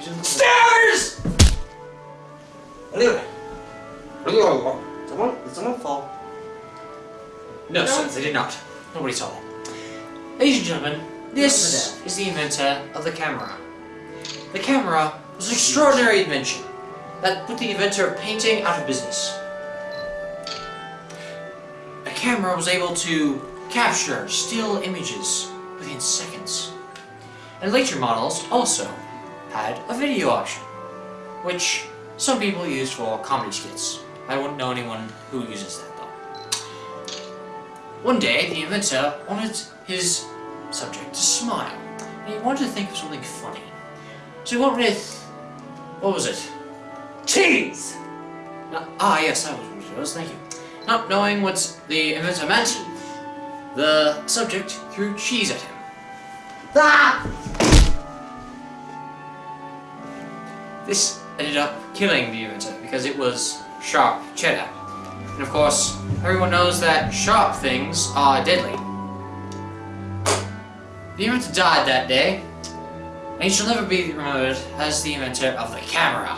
Stairs! Anyway. Someone, did someone fall? No, sir, they did not. Nobody saw them. Ladies and gentlemen, this is the inventor of the camera. The camera was an extraordinary invention that put the inventor of painting out of business. A camera was able to capture still images within seconds. And later models also had a video option, which some people use for comedy skits. I wouldn't know anyone who uses that though. One day, the inventor wanted his subject to smile, and he wanted to think of something funny. So he went with, what was it? Cheese! No- ah, yes, that was what it was, thank you. Not knowing what the inventor meant, the subject threw cheese at him. Ah! This ended up killing the inventor because it was sharp cheddar. And of course, everyone knows that sharp things are deadly. The inventor died that day, and he shall never be remembered as the inventor of the camera.